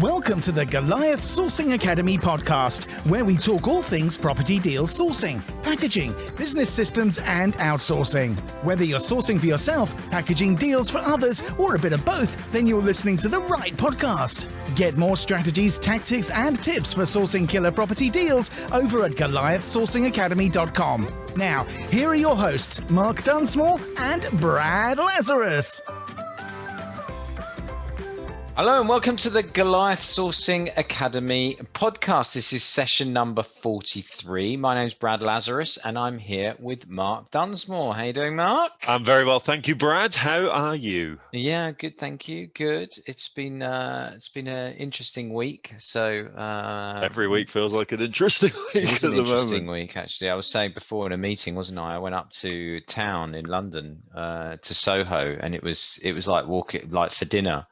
Welcome to the Goliath Sourcing Academy podcast, where we talk all things property deal sourcing, packaging, business systems, and outsourcing. Whether you're sourcing for yourself, packaging deals for others, or a bit of both, then you're listening to the right podcast. Get more strategies, tactics, and tips for sourcing killer property deals over at GoliathSourcingAcademy.com. Now, here are your hosts, Mark Dunsmore and Brad Lazarus. Hello and welcome to the Goliath Sourcing Academy podcast. This is session number 43. My name is Brad Lazarus and I'm here with Mark Dunsmore. How you doing, Mark? I'm very well, thank you, Brad. How are you? Yeah, good, thank you. Good. It's been uh it's been an interesting week. So uh every week feels like an interesting week it is an interesting moment. week actually. I was saying before in a meeting, wasn't I? I went up to town in London, uh to Soho and it was it was like walking like for dinner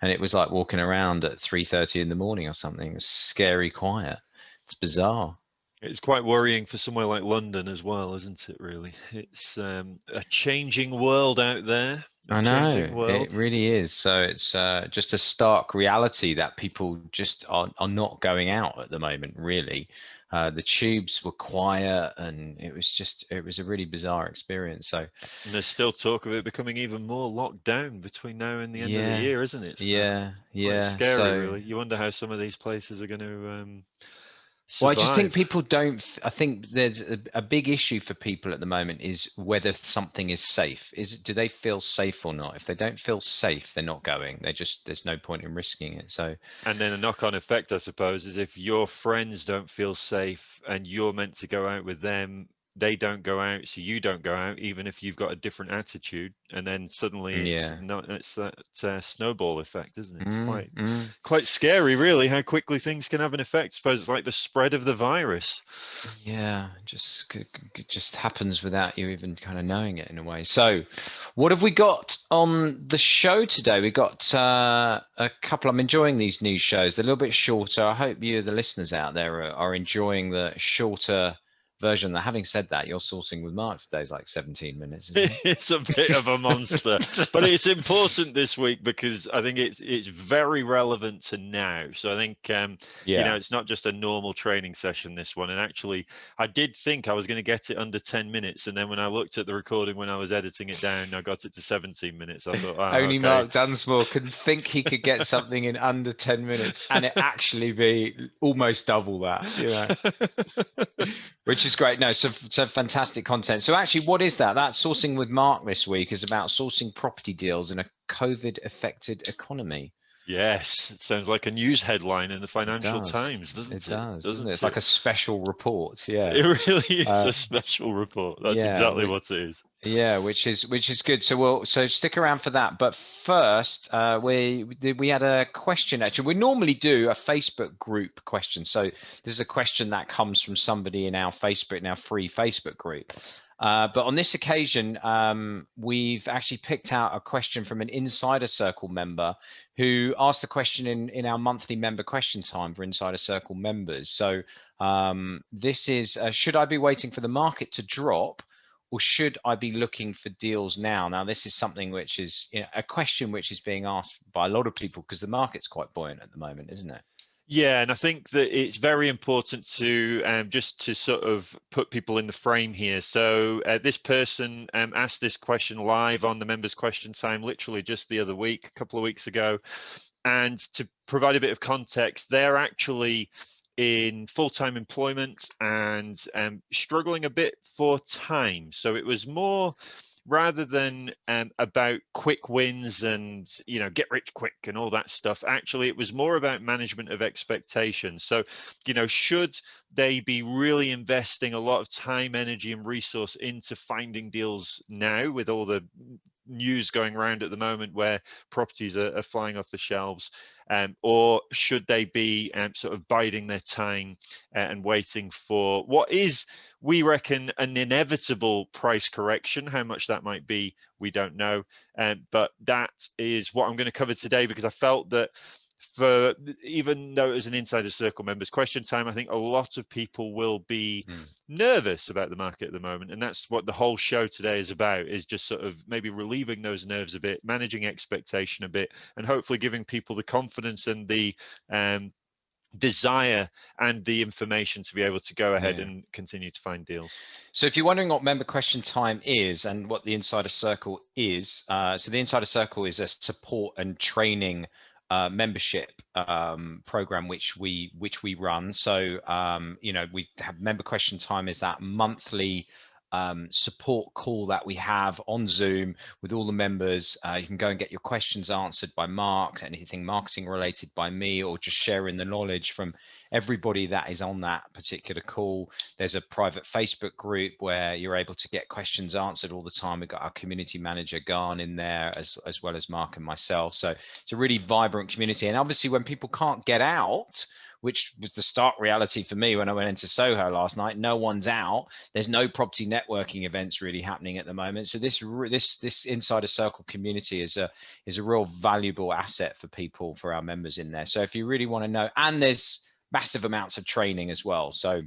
and it was like walking around at 3.30 in the morning or something. It was scary quiet. It's bizarre. It's quite worrying for somewhere like London as well, isn't it? Really, it's um, a changing world out there. I know it really is. So it's uh, just a stark reality that people just are, are not going out at the moment. Really, uh, the tubes were quiet, and it was just it was a really bizarre experience. So and there's still talk of it becoming even more locked down between now and the end yeah, of the year, isn't it? So yeah, yeah. Scary, so, really. You wonder how some of these places are going to. Um, well, I just think people don't. I think there's a, a, big issue for people at the moment is whether something is safe. Is do they feel safe or not? If they don't feel safe, they're not going. They just there's no point in risking it. So, and then a knock-on effect, I suppose, is if your friends don't feel safe and you're meant to go out with them, they don't go out, so you don't go out, even if you've got a different attitude, and then suddenly it's yeah. not it's that uh, snowball effect, isn't it? It's Mm, quite mm. quite scary, really, how quickly things can have an effect. I suppose it's like the spread of the virus. Yeah, just it just happens without you even kind of knowing it in a way. So, what have we got on the show today? We got uh, a couple. I'm enjoying these news shows. They're a little bit shorter. I hope you, the listeners out there, are, are enjoying the shorter version. That having said that, your sourcing with Mark today is like 17 minutes. It? it's a bit of a monster, but it's important this week because I think it's it's very relevant to now. So I think um, yeah, you know it's not just a normal training session this one. And actually, I did think I was going to get it under 10 minutes, and then when I looked at the recording when I was editing it down, I got it to 17 minutes. I thought oh, only okay. Mark Dunsmore could think he could get something in under 10 minutes, and it actually be almost double that. You know. which is great. No, so so fantastic content. So actually, what is that? That sourcing with Mark this week is about sourcing property deals in a COVID-affected economy. Yes, it sounds like a news headline in the Financial does. Times, doesn't it? It does, doesn't it? It's like a special report. Yeah, It really is Uh, a special report. That's yeah, exactly we- what it is. yeah, which is which is good. So we'll so stick around for that. But first, uh, we we- we had a question. Actually, we normally do a Facebook group question. So this is a question that comes from somebody in our Facebook, in our free Facebook group. Uh, but on this occasion, um, we've actually picked out a question from an Insider Circle member who asked the question in, in our monthly member question time for Insider Circle members. So um, this is, uh, should I be waiting for the market to drop or should I be looking for deals now? Now, this is something which is you know, a question which is being asked by a lot of people because the market's quite buoyant at the moment, isn't it? Yeah, and I think that it's very important to um, just to sort of put people in the frame here. So uh, this person um, asked this question live on the members' question time, literally just the other week, a couple of weeks ago. And to provide a bit of context, they're actually in full-time employment and um, struggling a bit for time. So it was more rather than um, about quick wins and you know get rich quick and all that stuff actually it was more about management of expectations. So you know should they be really investing a lot of time energy and resource into finding deals now with all the news going around at the moment where properties are, are flying off the shelves um, or should they be um, sort of biding their time uh, and waiting for what is we reckon an inevitable price correction? How much that might be we don't know um, but that is what i'm going to cover today because i felt that for even though it was an insider circle members question time i think a lot of people will be mm. nervous about the market at the moment and that's what the whole show today is about is just sort of maybe relieving those nerves a bit managing expectation a bit and hopefully giving people the confidence and the um, desire and the information to be able to go ahead yeah. and continue to find deals. So if you're wondering what member question time is and what the Insider Circle is, uh, so the Insider Circle is a support and training uh, membership um, program which we which we run. So um, you know we have member question time is that monthly um, support call that we have on Zoom with all the members. Uh, you can go and get your questions answered by Mark, anything marketing related by me, or just sharing the knowledge from everybody that is on that particular call. There's a private Facebook group where you're able to get questions answered all the time. We've got our community manager Garn in there as, as well as Mark and myself. So it's a really vibrant community. And obviously when people can't get out, which was the stark reality for me when I went into Soho last night. No one's out. There's no property networking events really happening at the moment. So this this this insider circle community is a is a real valuable asset for people for our members in there. So if you really want to know, and there's massive amounts of training as well. So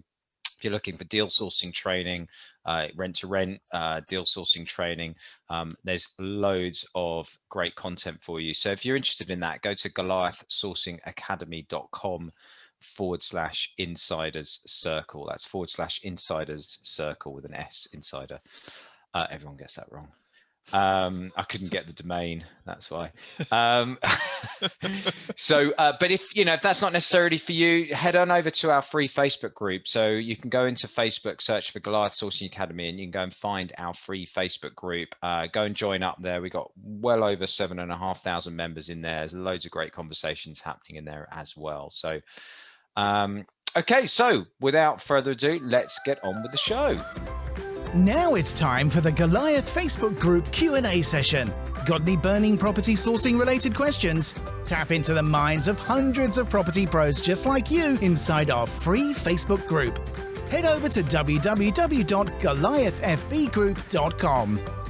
if you're looking for deal sourcing training, uh, rent to rent, uh, deal sourcing training, um, there's loads of great content for you. So if you're interested in that, go to goliathsourcingacademy.com forward slash insiders circle. That's forward slash insiders circle with an S insider. Uh, everyone gets that wrong. Um, I couldn't get the domain. That's why. Um, so, uh, but if you know if that's not necessarily for you, head on over to our free Facebook group. So you can go into Facebook, search for Goliath Sourcing Academy, and you can go and find our free Facebook group. Uh, go and join up there. We got well over seven and a half thousand members in there. There's loads of great conversations happening in there as well. So um, okay, so without further ado, let's get on with the show. Now it's time for the Goliath Facebook group Q&A session. Got any burning property sourcing related questions? Tap into the minds of hundreds of property pros just like you inside our free Facebook group. Head over to www.goliathfbgroup.com.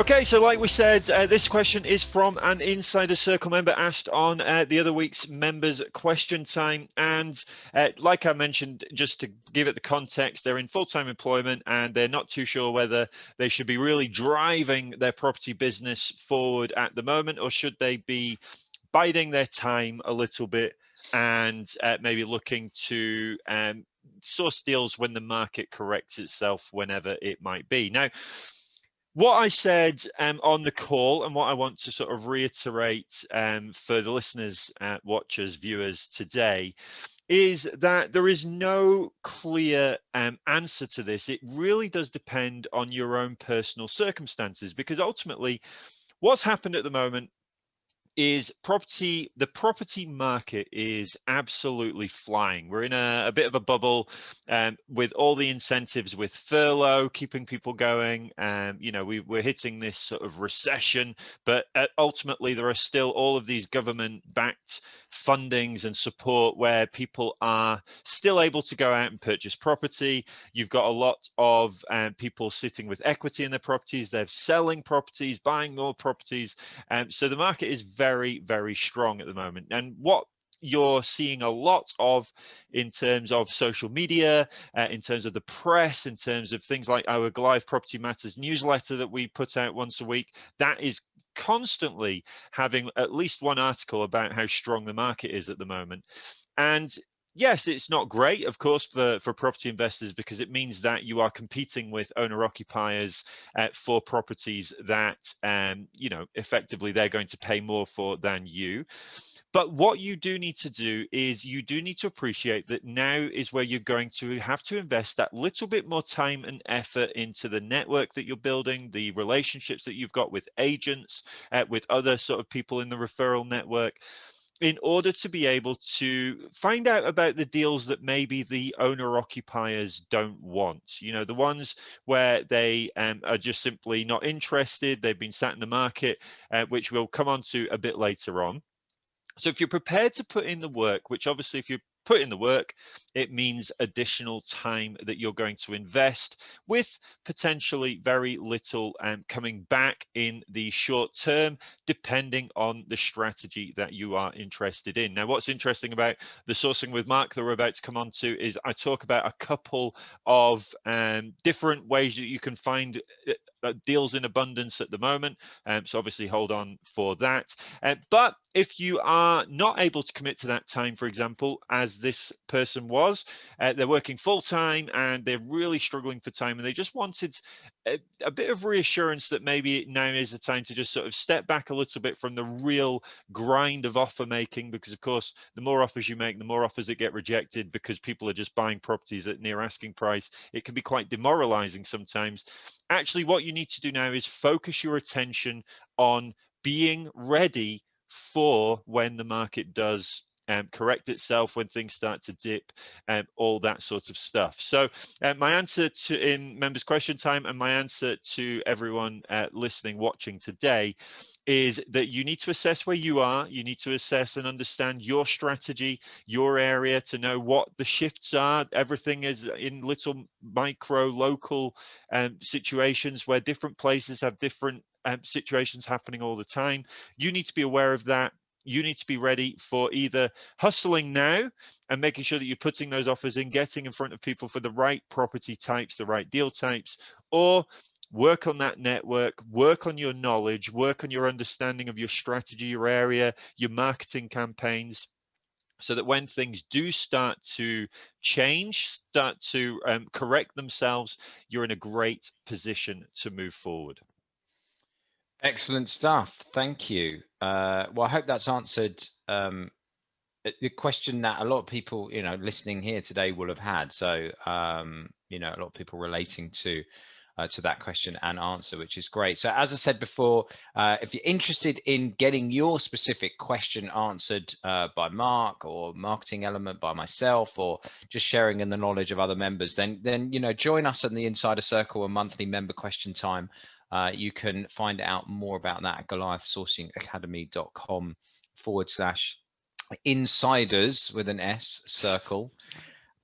Okay, so like we said, uh, this question is from an Insider Circle member asked on uh, the other week's members question time. And uh, like I mentioned, just to give it the context, they're in full-time employment and they're not too sure whether they should be really driving their property business forward at the moment or should they be biding their time a little bit and uh, maybe looking to um, source deals when the market corrects itself, whenever it might be. Now, what I said um, on the call and what I want to sort of reiterate um, for the listeners, uh, watchers, viewers today is that there is no clear um, answer to this. It really does depend on your own personal circumstances because ultimately what's happened at the moment is property the property market is absolutely flying. We're in a, a bit of a bubble um, with all the incentives with furlough keeping people going and um, you know we, we're hitting this sort of recession but uh, ultimately there are still all of these government backed fundings and support where people are still able to go out and purchase property. You've got a lot of um, people sitting with equity in their properties. They're selling properties buying more properties and um, so the market is very very, very strong at the moment. And what you're seeing a lot of in terms of social media, uh, in terms of the press, in terms of things like our Goliath Property Matters newsletter that we put out once a week, that is constantly having at least one article about how strong the market is at the moment. And yes, it's not great, of course, for, for property investors because it means that you are competing with owner occupiers uh, for properties that, um, you know, effectively they're going to pay more for than you. But what you do need to do is you do need to appreciate that now is where you're going to have to invest that little bit more time and effort into the network that you're building, the relationships that you've got with agents, uh, with other sort of people in the referral network in order to be able to find out about the deals that maybe the owner occupiers don't want you know the ones where they um, are just simply not interested they've been sat in the market uh, which we'll come on to a bit later on. So if you're prepared to put in the work which obviously if you're put in the work, it means additional time that you're going to invest with potentially very little um, coming back in the short term, depending on the strategy that you are interested in. Now, what's interesting about the sourcing with Mark that we're about to come on to is I talk about a couple of um, different ways that you can find uh, deals in abundance at the moment. Um, so obviously hold on for that. Uh, but if you are not able to commit to that time, for example, as this person was, uh, they're working full time and they're really struggling for time and they just wanted a, a, bit of reassurance that maybe now is the time to just sort of step back a little bit from the real grind of offer making, because of course, the more offers you make, the more offers that get rejected because people are just buying properties at near asking price. It can be quite demoralizing sometimes. Actually, what you need to do now is focus your attention on being ready for when the market does um, correct itself when things start to dip and um, all that sort of stuff so uh, my answer to in members question time and my answer to everyone uh, listening watching today is that you need to assess where you are you need to assess and understand your strategy your area to know what the shifts are everything is in little micro local um, situations where different places have different um, situations happening all the time. You need to be aware of that. You need to be ready for either hustling now and making sure that you're putting those offers in, getting in front of people for the right property types, the right deal types, or work on that network, work on your knowledge, work on your understanding of your strategy, your area, your marketing campaigns, so that when things do start to change, start to um, correct themselves, you're in a great position to move forward. Excellent stuff. Thank you. Uh, well, I hope that's answered um, the question that a lot of people, you know, listening here today will have had. So, um, you know, a lot of people relating to uh, to that question and answer, which is great. So, as I said before, uh, if you're interested in getting your specific question answered uh, by Mark or marketing element by myself, or just sharing in the knowledge of other members, then then you know, join us in the Insider Circle, a monthly member question time. Uh, you can find out more about that at goliathsourcingacademy.com forward slash insiders with an S circle.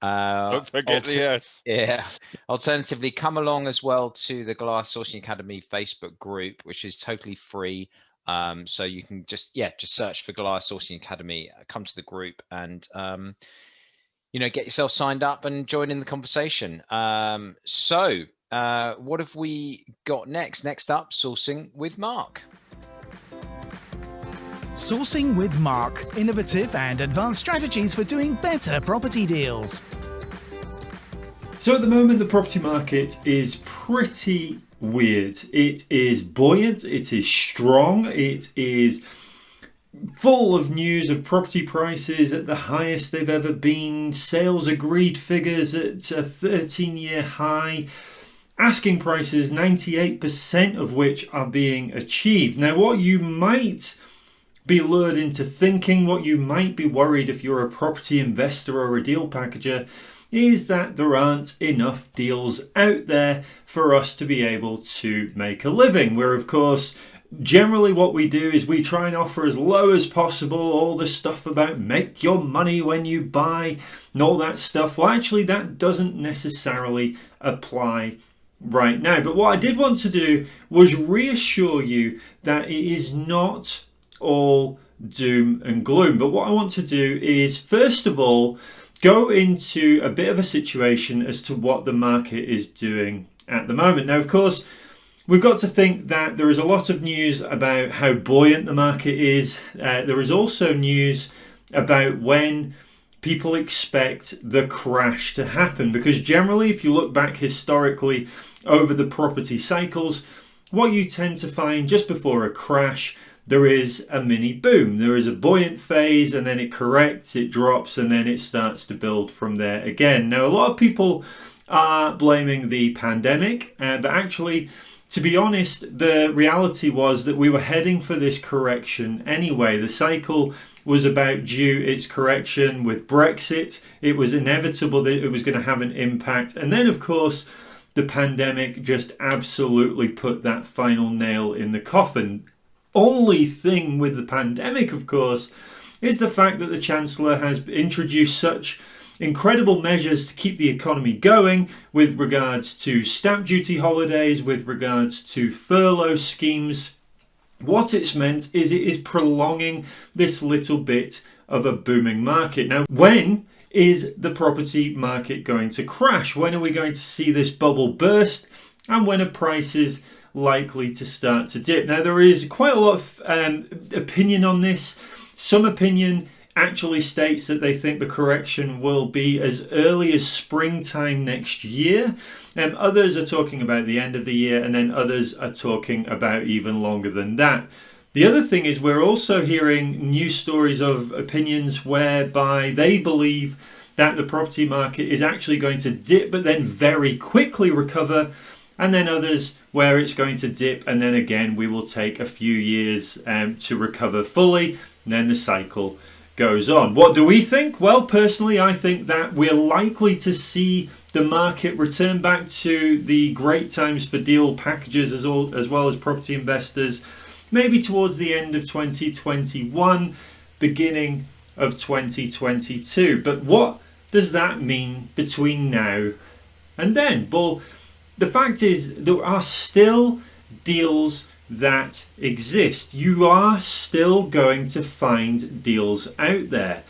Uh, Don't forget the S. Yeah. Alternatively, come along as well to the Goliath Sourcing Academy Facebook group, which is totally free. Um, so you can just, yeah, just search for Goliath Sourcing Academy, uh, come to the group and, um, you know, get yourself signed up and join in the conversation. Um, so uh, what have we got next? Next up, sourcing with Mark. Sourcing with Mark, innovative and advanced strategies for doing better property deals. So at the moment, the property market is pretty weird. It is buoyant, it is strong, it is full of news of property prices at the highest they've ever been, sales agreed figures at a 13 year high asking prices, 98% of which are being achieved. Now, what you might be lured into thinking, what you might be worried if you're a property investor or a deal packager, is that there aren't enough deals out there for us to be able to make a living. Where, of course, generally what we do is we try and offer as low as possible all the stuff about make your money when you buy and all that stuff. Well, actually, that doesn't necessarily apply right now. But what I did want to do was reassure you that it is not all doom and gloom. But what I want to do is, first of all, go into a bit of a situation as to what the market is doing at the moment. Now, of course, we've got to think that there is a lot of news about how buoyant the market is. Uh, there is also news about when people expect the crash to happen. Because generally if you look back historically over the property cycles what you tend to find just before a crash there is a mini boom. There is a buoyant phase and then it corrects it drops and then it starts to build from there again. Now a lot of people are blaming the pandemic uh, but actually to be honest, the reality was that we were heading for this correction anyway. The cycle was about due its correction with Brexit. It was inevitable that it was going to have an impact. And then, of course, the pandemic just absolutely put that final nail in the coffin. Only thing with the pandemic, of course, is the fact that the Chancellor has introduced such incredible measures to keep the economy going with regards to stamp duty holidays, with regards to furlough schemes. What it's meant is it is prolonging this little bit of a booming market. Now, when is the property market going to crash? When are we going to see this bubble burst? And when are prices likely to start to dip? Now, there is quite a lot of um, opinion on this. Some opinion actually states that they think the correction will be as early as springtime next year. And others are talking about the end of the year, and then others are talking about even longer than that. The other thing is, we're also hearing news stories of opinions whereby they believe that the property market is actually going to dip but then very quickly recover, and then others where it's going to dip and then again we will take a few years um, to recover fully, and then the cycle goes on. What do we think? Well, personally, I think that we're likely to see the market return back to the great times for deal packages as, all, as well as property investors, maybe towards the end of 2021, beginning of 2022. But what does that mean between now and then? Well, the fact is, there are still deals that exist. You are still going to find deals out there.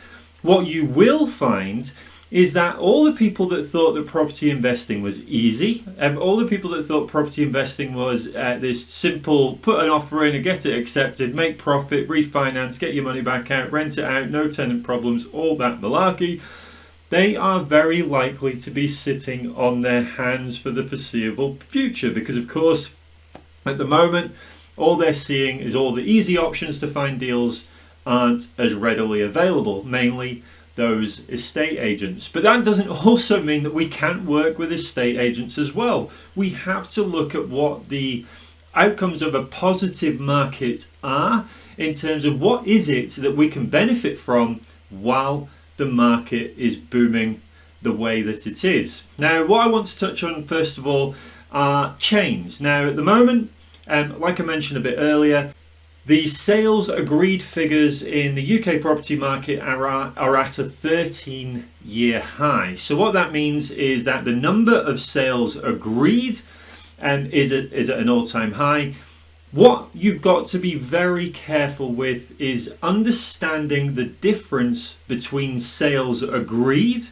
What you will find is that all the people that thought that property investing was easy, and all the people that thought property investing was uh, this simple put an offer in and get it accepted, make profit, refinance, get your money back out, rent it out, no tenant problems, all that malarkey, they are very likely to be sitting on their hands for the foreseeable future because, of course, at the moment, all they're seeing is all the easy options to find deals aren't as readily available, mainly those estate agents. But that doesn't also mean that we can't work with estate agents as well. We have to look at what the outcomes of a positive market are in terms of what is it that we can benefit from while the market is booming the way that it is. Now, what I want to touch on first of all are chains. Now, at the moment, um, like I mentioned a bit earlier, the sales agreed figures in the UK property market are, are at a 13 year high. So, what that means is that the number of sales agreed um, is, at, is at an all time high. What you've got to be very careful with is understanding the difference between sales agreed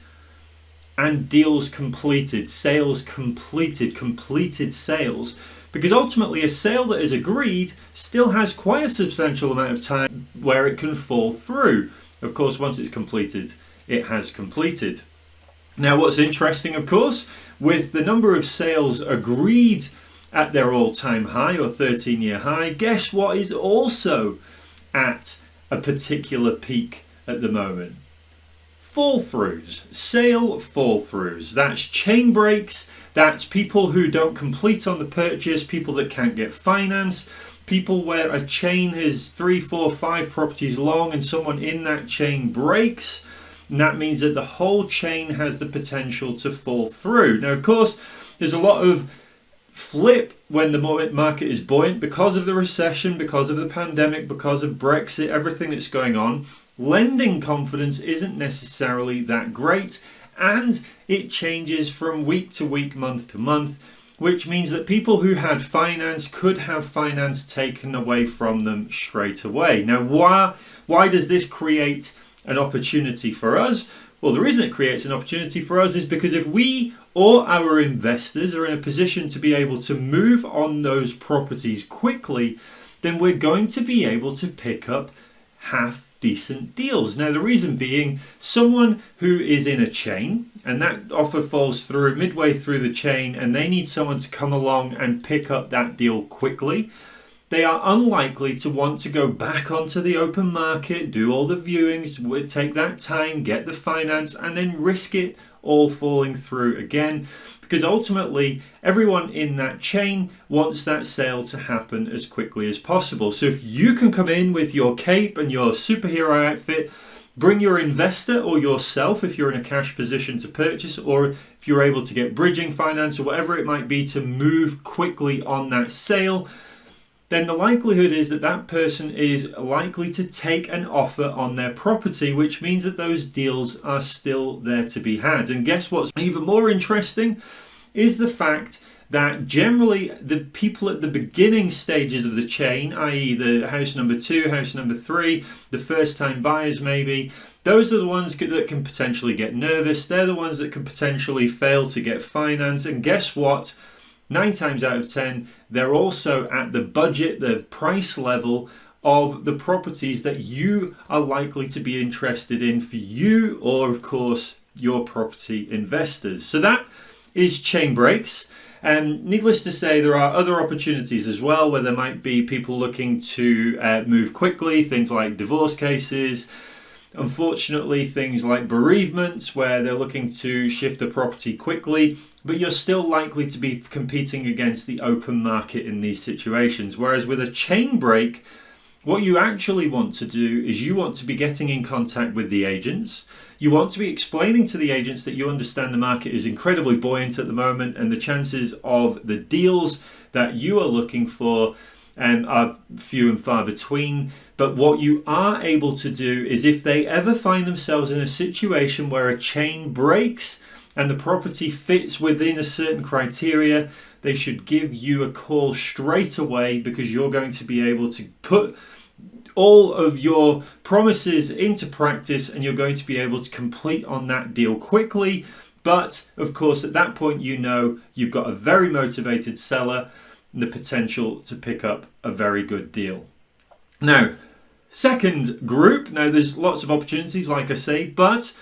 and deals completed, sales completed, completed sales because ultimately a sale that is agreed still has quite a substantial amount of time where it can fall through. Of course, once it's completed, it has completed. Now, what's interesting, of course, with the number of sales agreed at their all time high or 13 year high, guess what is also at a particular peak at the moment? Fall throughs, sale fall throughs. That's chain breaks that's people who don't complete on the purchase, people that can't get finance, people where a chain is three, four, five properties long and someone in that chain breaks. And that means that the whole chain has the potential to fall through. Now, of course, there's a lot of flip when the market is buoyant because of the recession, because of the pandemic, because of Brexit, everything that's going on. Lending confidence isn't necessarily that great and it changes from week to week, month to month, which means that people who had finance could have finance taken away from them straight away. Now, why, why does this create an opportunity for us? Well, the reason it creates an opportunity for us is because if we or our investors are in a position to be able to move on those properties quickly, then we're going to be able to pick up half decent deals. Now, the reason being, someone who is in a chain and that offer falls through midway through the chain and they need someone to come along and pick up that deal quickly, they are unlikely to want to go back onto the open market, do all the viewings, take that time, get the finance, and then risk it all falling through again because ultimately everyone in that chain wants that sale to happen as quickly as possible. So if you can come in with your cape and your superhero outfit, bring your investor or yourself if you're in a cash position to purchase or if you're able to get bridging finance or whatever it might be to move quickly on that sale then the likelihood is that that person is likely to take an offer on their property, which means that those deals are still there to be had. And guess what's even more interesting is the fact that generally the people at the beginning stages of the chain, i.e., the house number two, house number three, the first time buyers maybe, those are the ones that can potentially get nervous. They're the ones that can potentially fail to get finance. And guess what? Nine times out of ten, they're also at the budget, the price level of the properties that you are likely to be interested in for you or, of course, your property investors. So that is chain breaks. And needless to say, there are other opportunities as well where there might be people looking to uh, move quickly, things like divorce cases, Unfortunately, things like bereavements, where they're looking to shift a property quickly, but you're still likely to be competing against the open market in these situations. Whereas with a chain break, what you actually want to do is you want to be getting in contact with the agents. You want to be explaining to the agents that you understand the market is incredibly buoyant at the moment and the chances of the deals that you are looking for are few and far between. But what you are able to do is if they ever find themselves in a situation where a chain breaks and the property fits within a certain criteria, they should give you a call straight away because you're going to be able to put all of your promises into practice and you're going to be able to complete on that deal quickly. But of course, at that point, you know you've got a very motivated seller the potential to pick up a very good deal. Now, second group, now there's lots of opportunities, like I say, but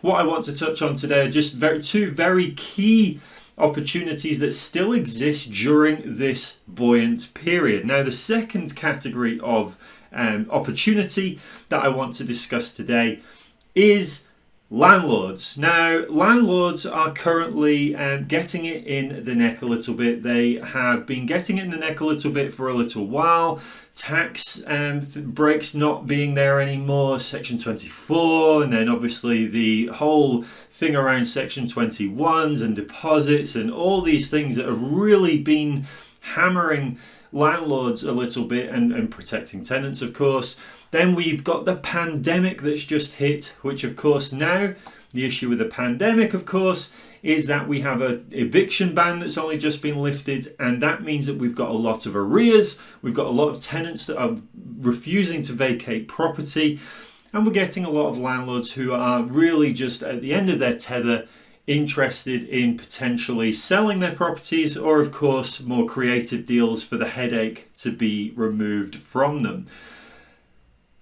what I want to touch on today are just very, two very key opportunities that still exist during this buoyant period. Now, the second category of um, opportunity that I want to discuss today is Landlords. Now, landlords are currently um, getting it in the neck a little bit. They have been getting it in the neck a little bit for a little while. Tax um, breaks not being there anymore, Section 24, and then obviously the whole thing around Section 21s and deposits and all these things that have really been hammering landlords a little bit and, and protecting tenants, of course. Then we've got the pandemic that's just hit, which of course now the issue with the pandemic, of course, is that we have an eviction ban that's only just been lifted, and that means that we've got a lot of arrears. We've got a lot of tenants that are refusing to vacate property, and we're getting a lot of landlords who are really just at the end of their tether interested in potentially selling their properties or of course more creative deals for the headache to be removed from them.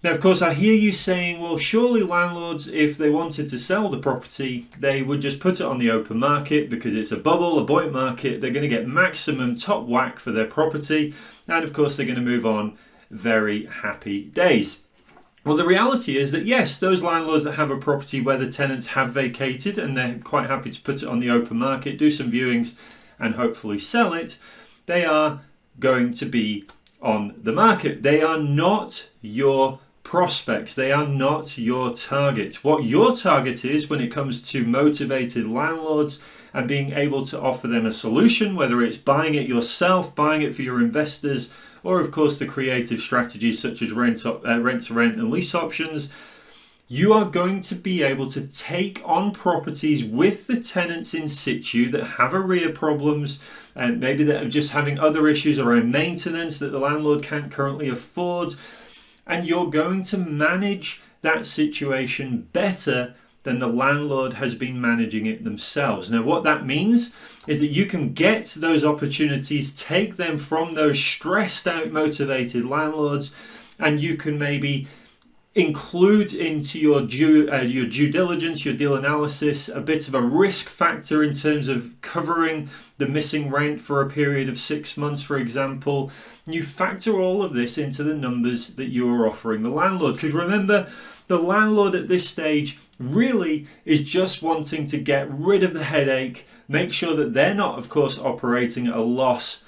Now, of course, I hear you saying, well, surely landlords, if they wanted to sell the property, they would just put it on the open market because it's a bubble, a buoyant market. They're going to get maximum top whack for their property. And of course, they're going to move on very happy days. Well, the reality is that yes, those landlords that have a property where the tenants have vacated and they're quite happy to put it on the open market, do some viewings, and hopefully sell it, they are going to be on the market. They are not your prospects. They are not your target. What your target is when it comes to motivated landlords and being able to offer them a solution, whether it's buying it yourself, buying it for your investors, or of course the creative strategies such as rent, uh, rent to rent and lease options, you are going to be able to take on properties with the tenants in situ that have arrear problems and maybe that are just having other issues around maintenance that the landlord can't currently afford and you're going to manage that situation better than the landlord has been managing it themselves. Now, what that means is that you can get those opportunities, take them from those stressed out, motivated landlords, and you can maybe include into your due uh, your due diligence, your deal analysis, a bit of a risk factor in terms of covering the missing rent for a period of six months, for example. You factor all of this into the numbers that you are offering the landlord. Because remember, the landlord at this stage really is just wanting to get rid of the headache, make sure that they're not, of course, operating at a loss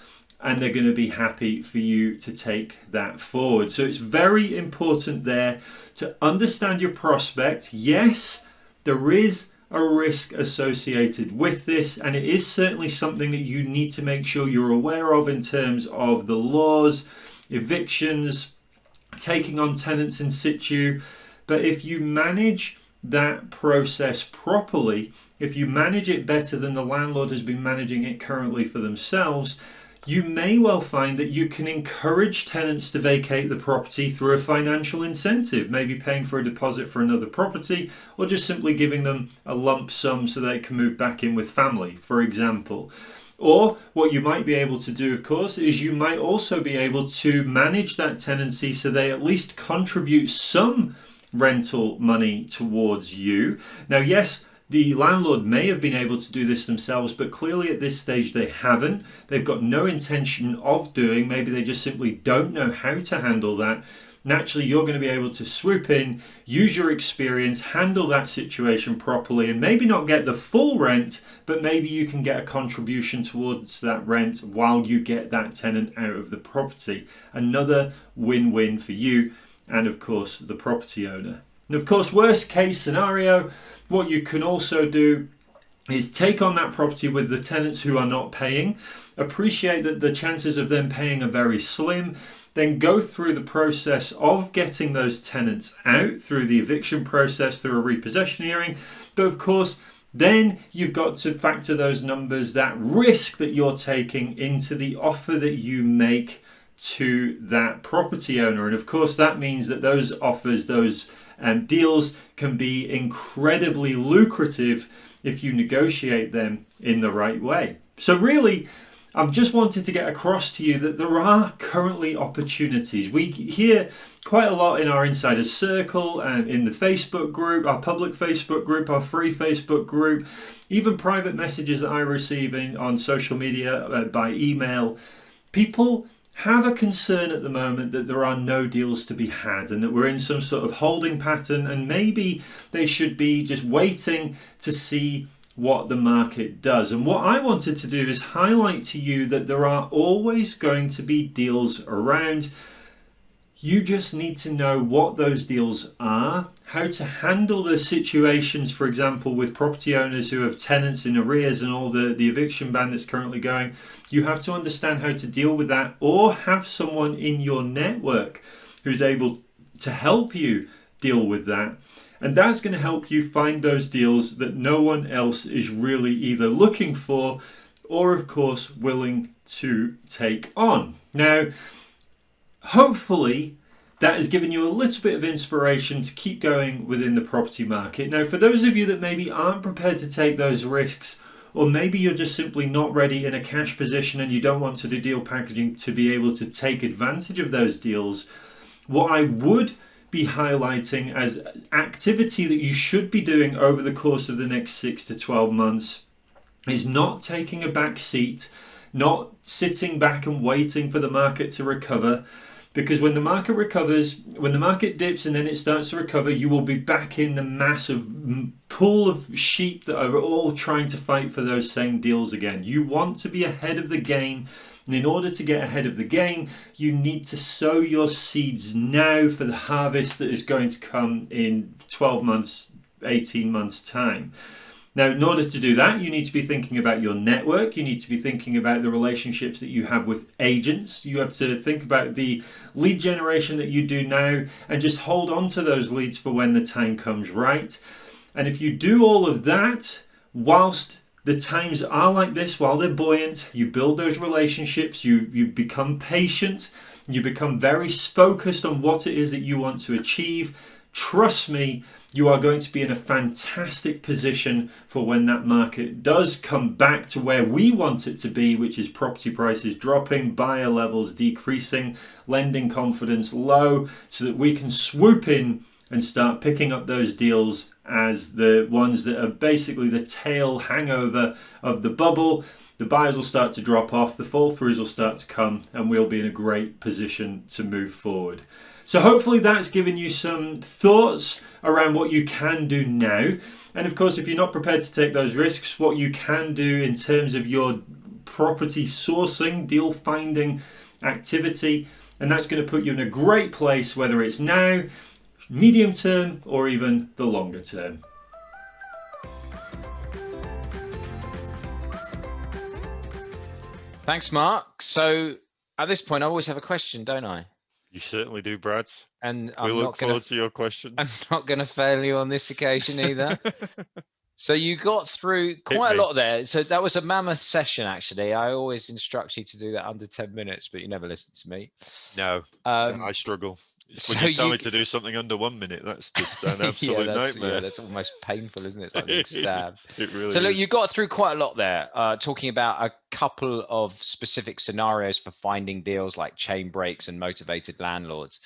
and they're going to be happy for you to take that forward. So it's very important there to understand your prospect. Yes, there is a risk associated with this, and it is certainly something that you need to make sure you're aware of in terms of the laws evictions, taking on tenants in situ. But if you manage that process properly, if you manage it better than the landlord has been managing it currently for themselves, you may well find that you can encourage tenants to vacate the property through a financial incentive, maybe paying for a deposit for another property, or just simply giving them a lump sum so they can move back in with family, for example. Or what you might be able to do, of course, is you might also be able to manage that tenancy so they at least contribute some rental money towards you. Now, yes, the landlord may have been able to do this themselves, but clearly at this stage they haven't. They've got no intention of doing, maybe they just simply don't know how to handle that. Naturally, you're going to be able to swoop in, use your experience, handle that situation properly, and maybe not get the full rent, but maybe you can get a contribution towards that rent while you get that tenant out of the property. Another win win for you and, of course, the property owner. And of course, worst case scenario, what you can also do is take on that property with the tenants who are not paying, appreciate that the chances of them paying are very slim, then go through the process of getting those tenants out through the eviction process, through a repossession hearing. But of course, then you've got to factor those numbers, that risk that you're taking into the offer that you make to that property owner. And of course, that means that those offers, those um, deals can be incredibly lucrative if you negotiate them in the right way. So, really, I've just wanted to get across to you that there are currently opportunities. We hear quite a lot in our insider circle and in the Facebook group, our public Facebook group, our free Facebook group, even private messages that I receive in, on social media uh, by email. People have a concern at the moment that there are no deals to be had and that we're in some sort of holding pattern and maybe they should be just waiting to see what the market does. And what I wanted to do is highlight to you that there are always going to be deals around you just need to know what those deals are, how to handle the situations, for example, with property owners who have tenants in arrears and all the, the eviction ban that's currently going. You have to understand how to deal with that or have someone in your network who's able to help you deal with that. And that's going to help you find those deals that no one else is really either looking for or, of course, willing to take on. Now, hopefully that has given you a little bit of inspiration to keep going within the property market. Now, for those of you that maybe aren't prepared to take those risks, or maybe you're just simply not ready in a cash position and you don't want to do deal packaging to be able to take advantage of those deals, what I would be highlighting as activity that you should be doing over the course of the next six to 12 months is not taking a back seat, not sitting back and waiting for the market to recover, because when the market recovers, when the market dips and then it starts to recover, you will be back in the massive pool of sheep that are all trying to fight for those same deals again. You want to be ahead of the game. And in order to get ahead of the game, you need to sow your seeds now for the harvest that is going to come in 12 months, 18 months' time. Now, in order to do that, you need to be thinking about your network. You need to be thinking about the relationships that you have with agents. You have to think about the lead generation that you do now and just hold on to those leads for when the time comes right. And if you do all of that whilst the times are like this, while they're buoyant, you build those relationships, you, you become patient, you become very focused on what it is that you want to achieve trust me, you are going to be in a fantastic position for when that market does come back to where we want it to be, which is property prices dropping, buyer levels decreasing, lending confidence low, so that we can swoop in and start picking up those deals as the ones that are basically the tail hangover of the bubble. The buyers will start to drop off, the fall throughs will start to come, and we'll be in a great position to move forward. So hopefully that's given you some thoughts around what you can do now. And of course, if you're not prepared to take those risks, what you can do in terms of your property sourcing, deal finding activity, and that's going to put you in a great place, whether it's now, medium term, or even the longer term. Thanks, Mark. So At this point, I always have a question, don't I? You certainly do, Brad. And We I'm look not forward gonna to your questions. I'm not gonna fail you on this occasion either. So you got through quite a lot there. So that was a mammoth session, actually. I always instruct you to do that under 10 minutes, but you never listen to me. no, Um, I struggle. When so you tell you me to do something under one minute, that's just an yeah, absolute that's, nightmare. yeah, that's almost painful, isn't it? It's like being It stabbed. It really So look, is. you got through quite a lot there, uh, talking about a couple of specific scenarios for finding deals like chain breaks and motivated landlords.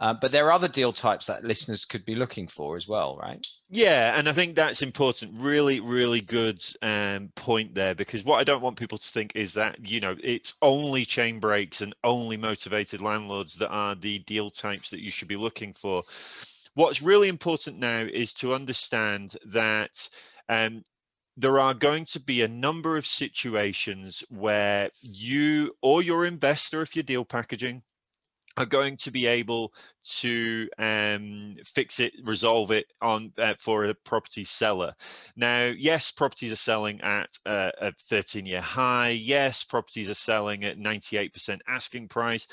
Uh, but there are other deal types that listeners could be looking for as well, right? Yeah, and I think that's important. Really, really good um, point there because what I don't want people to think is that you know it's only chain breaks and only motivated landlords that are the deal types that you should be looking for. What's really important now is to understand that um, there are going to be a number of situations where you or your investor, if you're deal packaging, are going to be able to um, fix it, resolve it on uh, for a property seller. Now, yes, properties are selling at uh, a 13-year high. Yes, properties are selling at 98% asking price.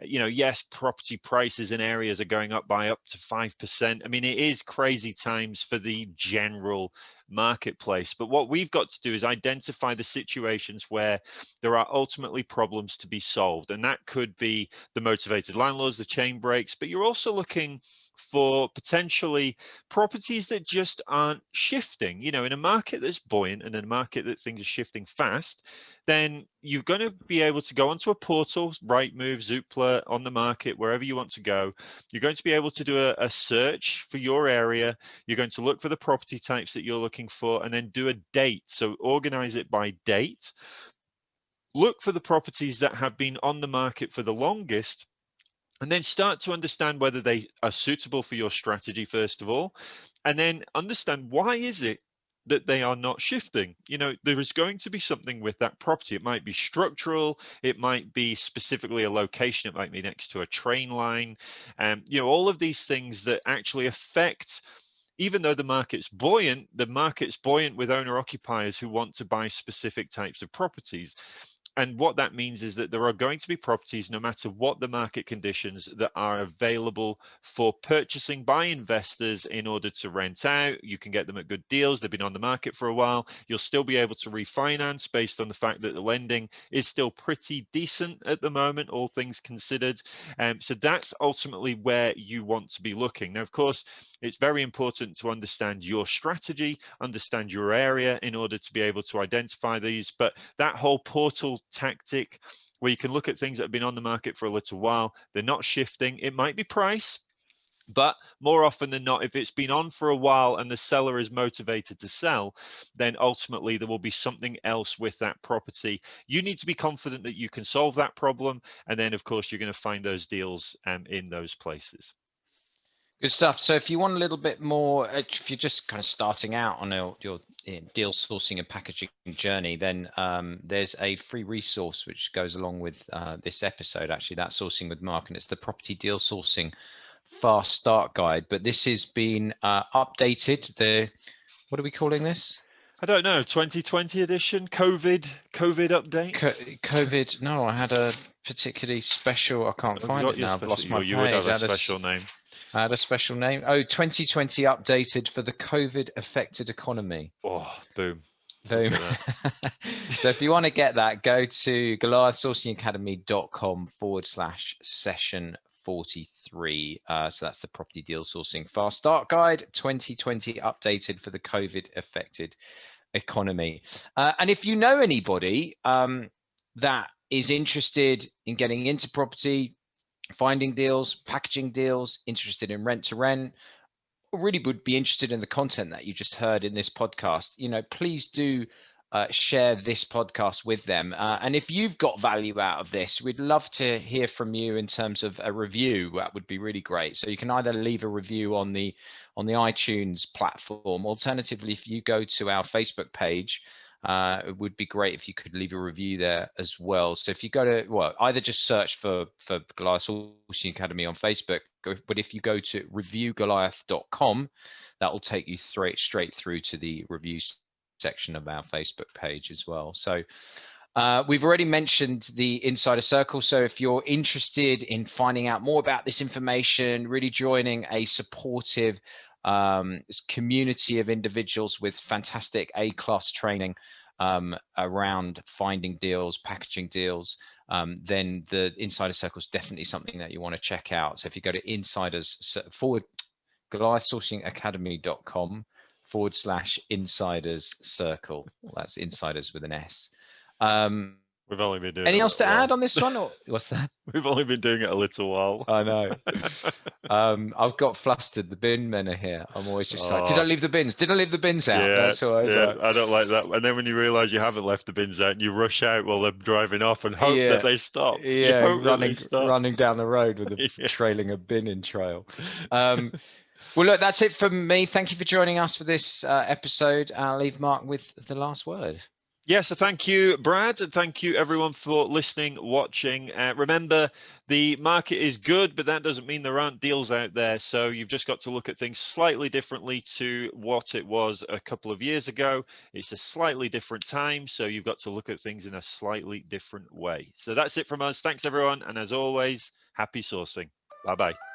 Uh, You know, yes, property prices in areas are going up by up to 5%. I mean, it is crazy times for the general marketplace. But what we've got to do is identify the situations where there are ultimately problems to be solved. And that could be the motivated landlords, the chain breaks, but you're also looking for potentially properties that just aren't shifting. You know, in a market that's buoyant and in a market that things are shifting fast, then you're going to be able to go onto a portal, Rightmove, Zoopla, on the market, wherever you want to go. You're going to be able to do a, a search for your area. You're going to look for the property types that you're looking for and then do a date. So organize it by date. Look for the properties that have been on the market for the longest and then start to understand whether they are suitable for your strategy first of all and then understand why is it that they are not shifting? You know there is going to be something with that property. It might be structural it might be specifically a location it might be next to a train line and um, you know all of these things that actually affect even though the market's buoyant the market's buoyant with owner occupiers who want to buy specific types of properties and what that means is that there are going to be properties, no matter what the market conditions, that are available for purchasing by investors in order to rent out. You can get them at good deals. They've been on the market for a while. You'll still be able to refinance based on the fact that the lending is still pretty decent at the moment, all things considered. Um, so that's ultimately where you want to be looking. Now, of course, it's very important to understand your strategy, understand your area in order to be able to identify these. But that whole portal tactic where you can look at things that have been on the market for a little while, they're not shifting. It might be price, but more often than not, if it's been on for a while and the seller is motivated to sell, then ultimately there will be something else with that property. You need to be confident that you can solve that problem. And then, of course, you're going to find those deals um, in those places. Good stuff. So if you want a little bit more, uh, if you're just kind of starting out on your, your deal sourcing and packaging journey, then um, there's a free resource which goes along with uh, this episode, actually, that sourcing with Mark, and it's the property deal sourcing fast start guide. But this has been uh, updated. The what are we calling this? I don't know, 2020 edition, COVID, COVID update. Co- COVID. No, I had a particularly special. I can't find it now. I've lost my you page. would have a had a special name. I had a special name. Oh, 2020 updated for the COVID affected economy. Oh, boom. Boom. So if you want to get that, go to goliathsourcingacademy.com forward slash session 43. Uh, so that's the property deal sourcing fast start guide 2020 updated for the COVID affected economy. Uh, and if you know anybody um, that is interested in getting into property, finding deals, packaging deals, interested in rent to rent, really would be interested in the content that you just heard in this podcast, you know, please do uh, share this podcast with them. Uh, and if you've got value out of this, we'd love to hear from you in terms of a review. That would be really great. So you can either leave a review on the on the iTunes platform. Alternatively, if you go to our Facebook page, uh, it would be great if you could leave a review there as well. So if you go to well, either just search for for Goliath Sourcing Academy on Facebook, but if you go to reviewgoliath.com, that will take you straight straight through to the review section of our Facebook page as well. So Uh, we've already mentioned the Insider Circle. So if you're interested in finding out more about this information, really joining a supportive um, community of individuals with fantastic A-class training um, around finding deals, packaging deals, um, then the Insider Circle is definitely something that you want to check out. So if you go to insiders forward goliathsourcingacademy.com forward slash insiders circle. Well, that's insiders with an S. Um, We've only been doing. Any else to while. add on this one? Or what's that? We've only been doing it a little while. I know. um, I've got flustered. The bin men are here. I'm always just oh. like, did I oh. leave the bins? Did I leave the bins out? Yeah, That's I yeah. Like. I don't like that. And then when you realise you haven't left the bins out, you rush out while they're driving off and hope yeah. that they stop. Yeah, running, stop. running down the road with a yeah. trailing a bin in trail. Um, well, look, that's it from me. Thank you for joining us for this uh, episode. I'll leave Mark with the last word. Yes, so thank you, Brad, and thank you everyone for listening, watching. Uh, remember, the market is good, but that doesn't mean there aren't deals out there. So you've just got to look at things slightly differently to what it was a couple of years ago. It's a slightly different time, so you've got to look at things in a slightly different way. So that's it from us. Thanks, everyone, and as always, happy sourcing. Bye-bye.